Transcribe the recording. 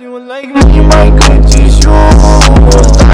You like me, my good